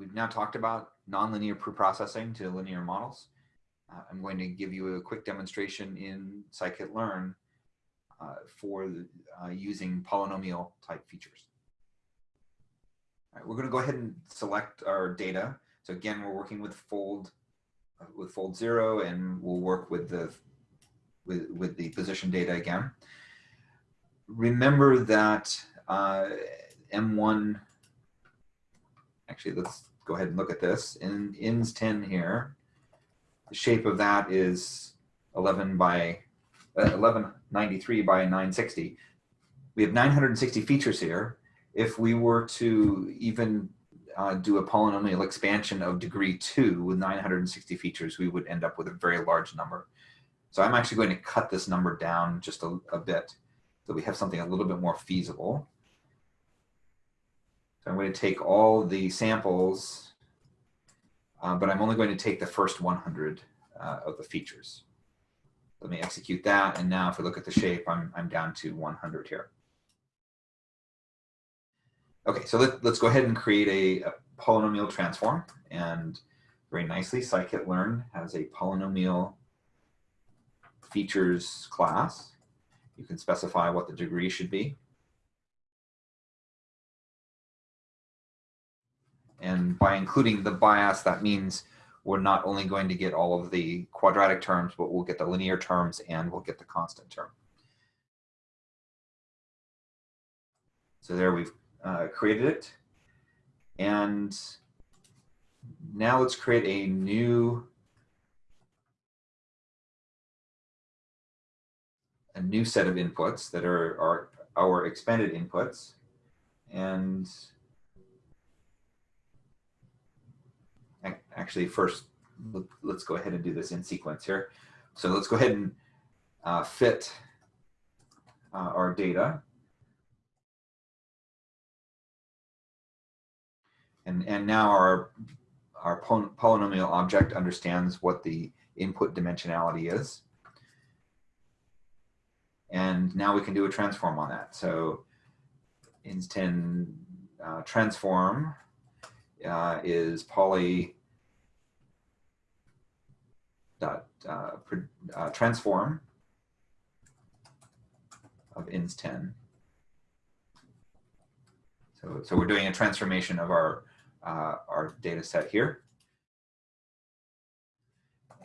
we've now talked about nonlinear preprocessing to linear models. Uh, I'm going to give you a quick demonstration in scikit-learn uh, for the, uh, using polynomial type features. All right, we're going to go ahead and select our data. So again, we're working with fold uh, with fold zero, and we'll work with the with with the position data again. Remember that uh, M1. Actually, let's go ahead and look at this. In ins 10 here, the shape of that is 11 by uh, 1193 by 960. We have 960 features here. If we were to even uh, do a polynomial expansion of degree two with 960 features, we would end up with a very large number. So I'm actually going to cut this number down just a, a bit so we have something a little bit more feasible. So I'm going to take all the samples, uh, but I'm only going to take the first 100 uh, of the features. Let me execute that. And now if we look at the shape, I'm, I'm down to 100 here. Okay, so let, us go ahead and create a, a, polynomial transform. And very nicely, scikit-learn has a polynomial features class. You can specify what the degree should be. And by including the bias, that means we're not only going to get all of the quadratic terms, but we'll get the linear terms and we'll get the constant term. So there we've uh, created it. And now let's create a new a new set of inputs that are, are our expanded inputs. And actually first, let's go ahead and do this in sequence here. So let's go ahead and uh, fit uh, our data. And, and now our, our polynomial object understands what the input dimensionality is. And now we can do a transform on that. So ins10 uh, transform uh, is poly dot uh, uh, transform of ins10. So, so we're doing a transformation of our, uh, our data set here.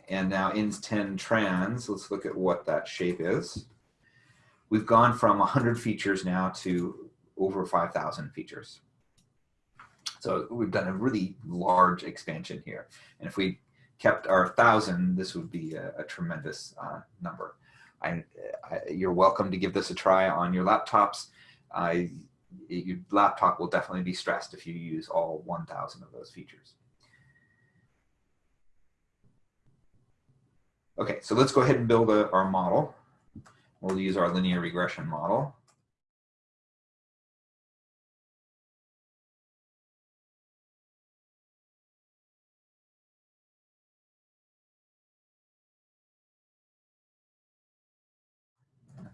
And now ins10 trans, let's look at what that shape is. We've gone from 100 features now to over 5,000 features. So we've done a really large expansion here. And if we kept our 1,000, this would be a, a tremendous uh, number. I, I, you're welcome to give this a try on your laptops. Your laptop will definitely be stressed if you use all 1,000 of those features. Okay, so let's go ahead and build a, our model. We'll use our linear regression model.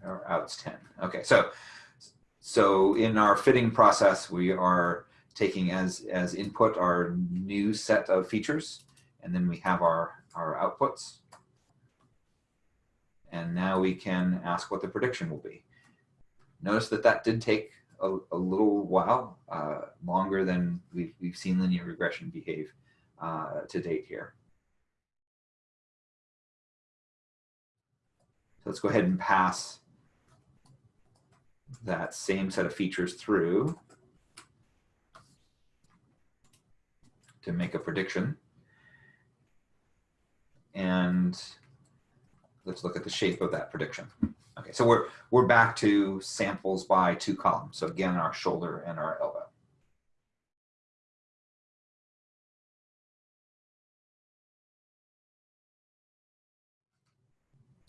Or outs 10. Okay, so so in our fitting process, we are taking as as input our new set of features, and then we have our our outputs. And now we can ask what the prediction will be. Notice that that did take a, a little while, uh, longer than we've, we've seen linear regression behave uh, to date here. So let's go ahead and pass that same set of features through to make a prediction. And let's look at the shape of that prediction. Okay, so we're, we're back to samples by two columns. So again, our shoulder and our elbow.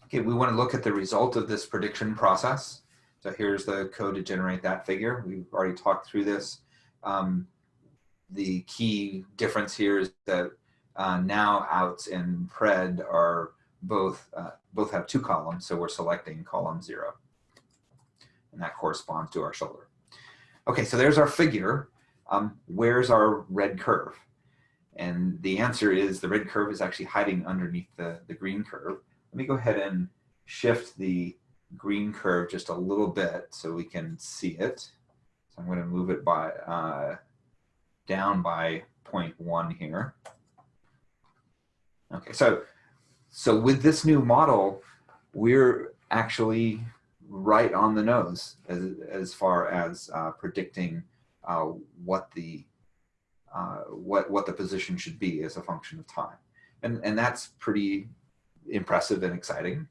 Okay, we want to look at the result of this prediction process. So here's the code to generate that figure. We've already talked through this. Um, the key difference here is that uh, now outs and pred are both, uh, both have two columns, so we're selecting column zero. And that corresponds to our shoulder. Okay, so there's our figure. Um, where's our red curve? And the answer is the red curve is actually hiding underneath the, the green curve. Let me go ahead and shift the green curve just a little bit so we can see it. So I'm going to move it by uh, down by 0.1 here. Okay, so so with this new model, we're actually right on the nose as, as far as uh, predicting uh, what the uh, what what the position should be as a function of time, and and that's pretty impressive and exciting.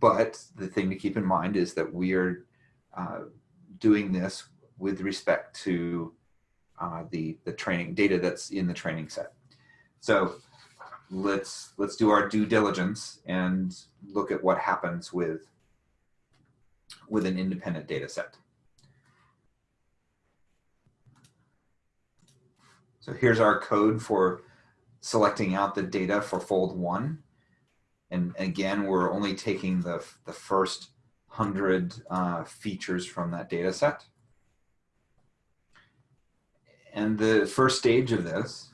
But the thing to keep in mind is that we are uh, doing this with respect to uh, the the training data that's in the training set. So let's let's do our due diligence and look at what happens with with an independent data set. So here's our code for selecting out the data for fold one. And again, we're only taking the, the first 100 uh, features from that data set. And the first stage of this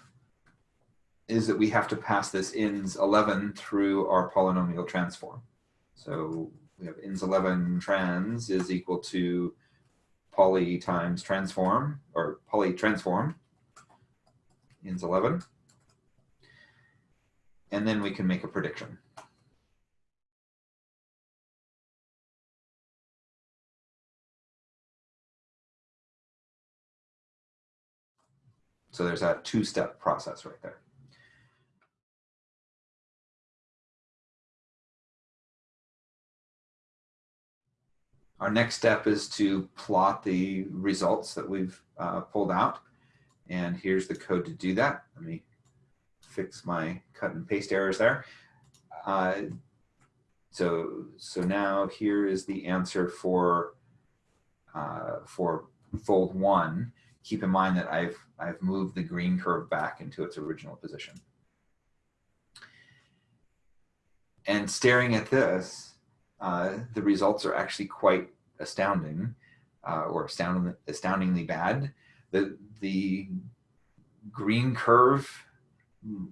is that we have to pass this ins 11 through our polynomial transform. So we have ins 11 trans is equal to poly times transform or poly transform ins 11. And then we can make a prediction. So there's that two-step process right there. Our next step is to plot the results that we've uh, pulled out. And here's the code to do that. Let me fix my cut and paste errors there. Uh, so, so now here is the answer for, uh, for fold one. Keep in mind that I've, I've moved the green curve back into its original position. And staring at this, uh, the results are actually quite astounding uh, or astoundingly, astoundingly bad. The, the green curve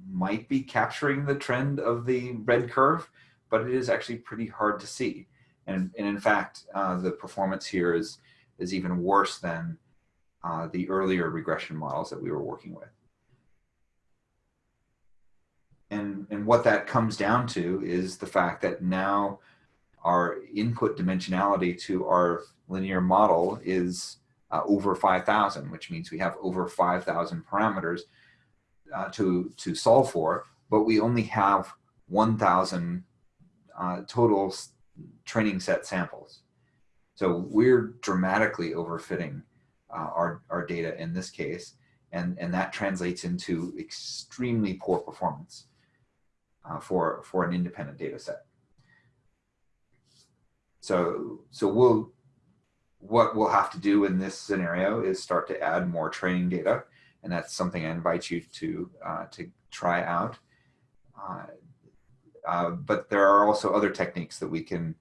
might be capturing the trend of the red curve, but it is actually pretty hard to see. And, and in fact, uh, the performance here is, is even worse than uh, the earlier regression models that we were working with. And, and what that comes down to is the fact that now our input dimensionality to our linear model is uh, over 5,000, which means we have over 5,000 parameters uh, to, to solve for, but we only have 1,000 uh, total training set samples. So we're dramatically overfitting uh, our, our data in this case, and, and that translates into extremely poor performance uh, for, for an independent data set. So, so we'll, what we'll have to do in this scenario is start to add more training data. And that's something I invite you to, uh, to try out. Uh, uh, but there are also other techniques that we can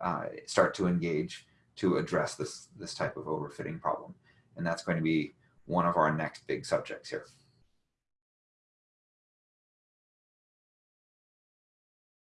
uh, start to engage to address this, this type of overfitting problem. And that's going to be one of our next big subjects here.